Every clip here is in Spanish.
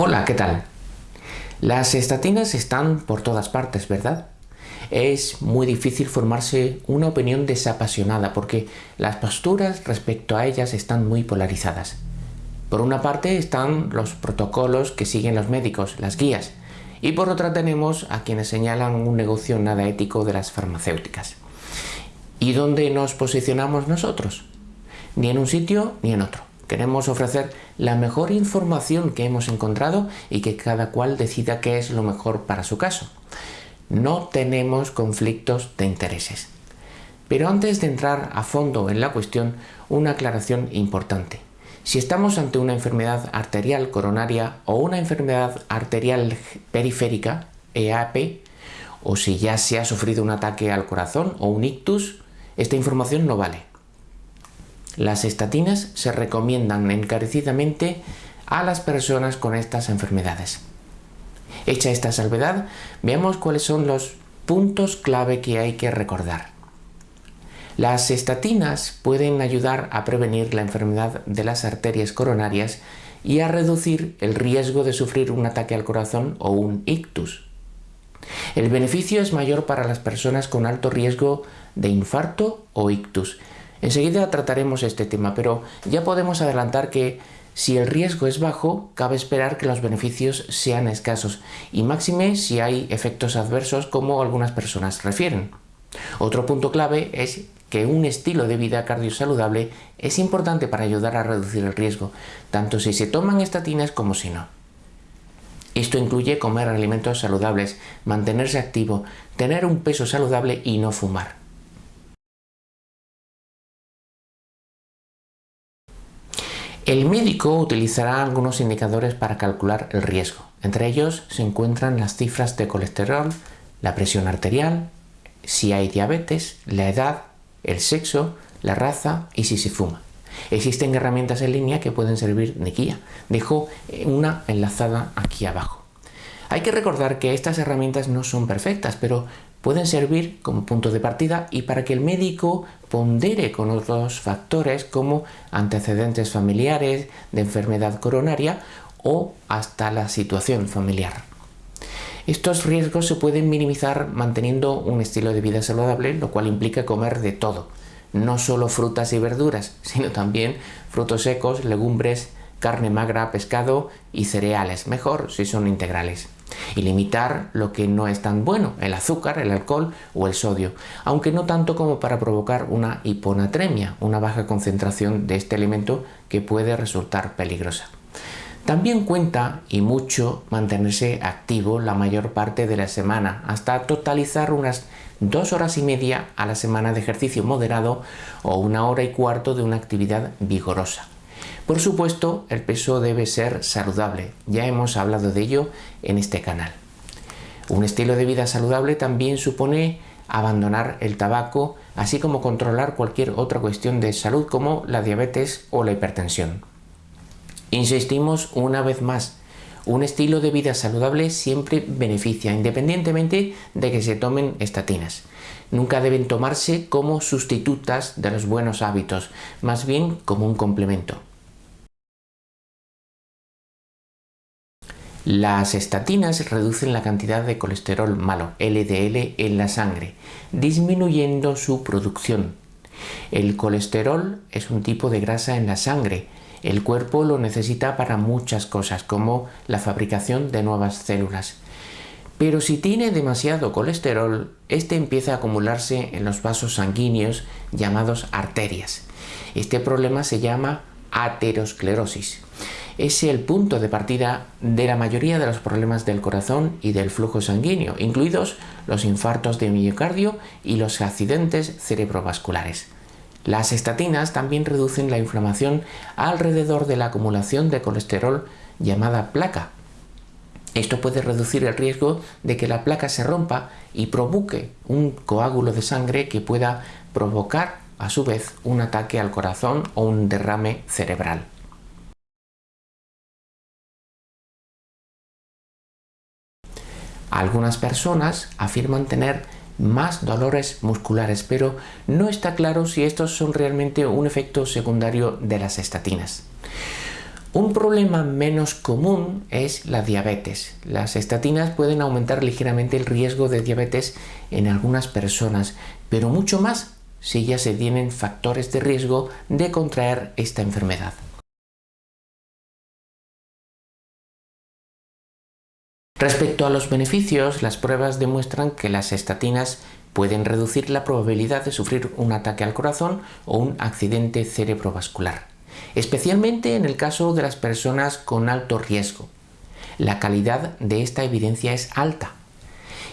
Hola, ¿qué tal? Las estatinas están por todas partes, ¿verdad? Es muy difícil formarse una opinión desapasionada porque las posturas respecto a ellas están muy polarizadas. Por una parte están los protocolos que siguen los médicos, las guías, y por otra tenemos a quienes señalan un negocio nada ético de las farmacéuticas. ¿Y dónde nos posicionamos nosotros? Ni en un sitio ni en otro. Queremos ofrecer la mejor información que hemos encontrado y que cada cual decida qué es lo mejor para su caso. No tenemos conflictos de intereses. Pero antes de entrar a fondo en la cuestión, una aclaración importante. Si estamos ante una enfermedad arterial coronaria o una enfermedad arterial periférica, EAP, o si ya se ha sufrido un ataque al corazón o un ictus, esta información no vale. Las estatinas se recomiendan encarecidamente a las personas con estas enfermedades. Hecha esta salvedad, veamos cuáles son los puntos clave que hay que recordar. Las estatinas pueden ayudar a prevenir la enfermedad de las arterias coronarias y a reducir el riesgo de sufrir un ataque al corazón o un ictus. El beneficio es mayor para las personas con alto riesgo de infarto o ictus, Enseguida trataremos este tema, pero ya podemos adelantar que si el riesgo es bajo, cabe esperar que los beneficios sean escasos y máxime si hay efectos adversos como algunas personas refieren. Otro punto clave es que un estilo de vida cardiosaludable es importante para ayudar a reducir el riesgo, tanto si se toman estatinas como si no. Esto incluye comer alimentos saludables, mantenerse activo, tener un peso saludable y no fumar. El médico utilizará algunos indicadores para calcular el riesgo. Entre ellos se encuentran las cifras de colesterol, la presión arterial, si hay diabetes, la edad, el sexo, la raza y si se fuma. Existen herramientas en línea que pueden servir de guía. Dejo una enlazada aquí abajo. Hay que recordar que estas herramientas no son perfectas, pero pueden servir como punto de partida y para que el médico pondere con otros factores como antecedentes familiares de enfermedad coronaria o hasta la situación familiar. Estos riesgos se pueden minimizar manteniendo un estilo de vida saludable, lo cual implica comer de todo, no solo frutas y verduras, sino también frutos secos, legumbres, carne magra, pescado y cereales, mejor si son integrales y limitar lo que no es tan bueno, el azúcar, el alcohol o el sodio, aunque no tanto como para provocar una hiponatremia, una baja concentración de este elemento que puede resultar peligrosa. También cuenta y mucho mantenerse activo la mayor parte de la semana, hasta totalizar unas dos horas y media a la semana de ejercicio moderado o una hora y cuarto de una actividad vigorosa. Por supuesto, el peso debe ser saludable, ya hemos hablado de ello en este canal. Un estilo de vida saludable también supone abandonar el tabaco, así como controlar cualquier otra cuestión de salud como la diabetes o la hipertensión. Insistimos una vez más, un estilo de vida saludable siempre beneficia, independientemente de que se tomen estatinas. Nunca deben tomarse como sustitutas de los buenos hábitos, más bien como un complemento. Las estatinas reducen la cantidad de colesterol malo, LDL, en la sangre, disminuyendo su producción. El colesterol es un tipo de grasa en la sangre. El cuerpo lo necesita para muchas cosas, como la fabricación de nuevas células. Pero si tiene demasiado colesterol, este empieza a acumularse en los vasos sanguíneos llamados arterias. Este problema se llama aterosclerosis es el punto de partida de la mayoría de los problemas del corazón y del flujo sanguíneo, incluidos los infartos de miocardio y los accidentes cerebrovasculares. Las estatinas también reducen la inflamación alrededor de la acumulación de colesterol llamada placa. Esto puede reducir el riesgo de que la placa se rompa y provoque un coágulo de sangre que pueda provocar a su vez un ataque al corazón o un derrame cerebral. Algunas personas afirman tener más dolores musculares, pero no está claro si estos son realmente un efecto secundario de las estatinas. Un problema menos común es la diabetes. Las estatinas pueden aumentar ligeramente el riesgo de diabetes en algunas personas, pero mucho más si ya se tienen factores de riesgo de contraer esta enfermedad. Respecto a los beneficios, las pruebas demuestran que las estatinas pueden reducir la probabilidad de sufrir un ataque al corazón o un accidente cerebrovascular, especialmente en el caso de las personas con alto riesgo. La calidad de esta evidencia es alta.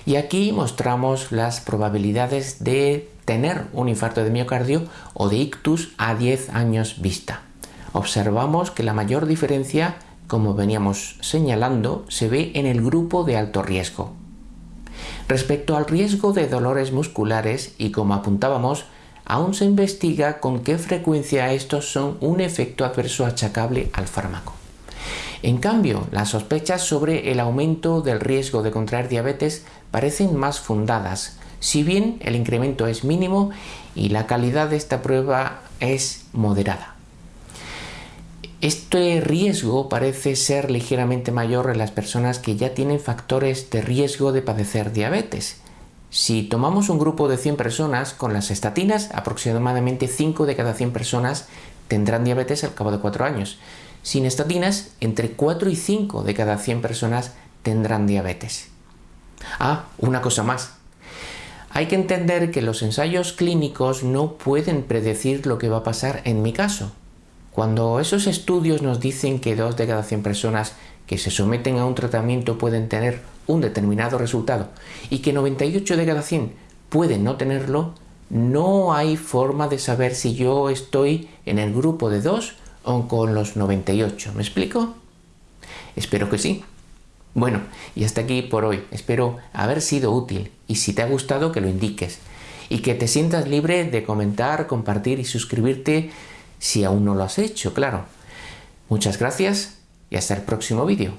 Y aquí mostramos las probabilidades de tener un infarto de miocardio o de ictus a 10 años vista. Observamos que la mayor diferencia como veníamos señalando, se ve en el grupo de alto riesgo. Respecto al riesgo de dolores musculares, y como apuntábamos, aún se investiga con qué frecuencia estos son un efecto adverso achacable al fármaco. En cambio, las sospechas sobre el aumento del riesgo de contraer diabetes parecen más fundadas, si bien el incremento es mínimo y la calidad de esta prueba es moderada. Este riesgo parece ser ligeramente mayor en las personas que ya tienen factores de riesgo de padecer diabetes. Si tomamos un grupo de 100 personas con las estatinas, aproximadamente 5 de cada 100 personas tendrán diabetes al cabo de 4 años. Sin estatinas, entre 4 y 5 de cada 100 personas tendrán diabetes. Ah, una cosa más. Hay que entender que los ensayos clínicos no pueden predecir lo que va a pasar en mi caso. Cuando esos estudios nos dicen que 2 de cada 100 personas que se someten a un tratamiento pueden tener un determinado resultado y que 98 de cada 100 pueden no tenerlo, no hay forma de saber si yo estoy en el grupo de 2 o con los 98. ¿Me explico? Espero que sí. Bueno, y hasta aquí por hoy. Espero haber sido útil y si te ha gustado que lo indiques y que te sientas libre de comentar, compartir y suscribirte si aún no lo has hecho, claro. Muchas gracias y hasta el próximo vídeo.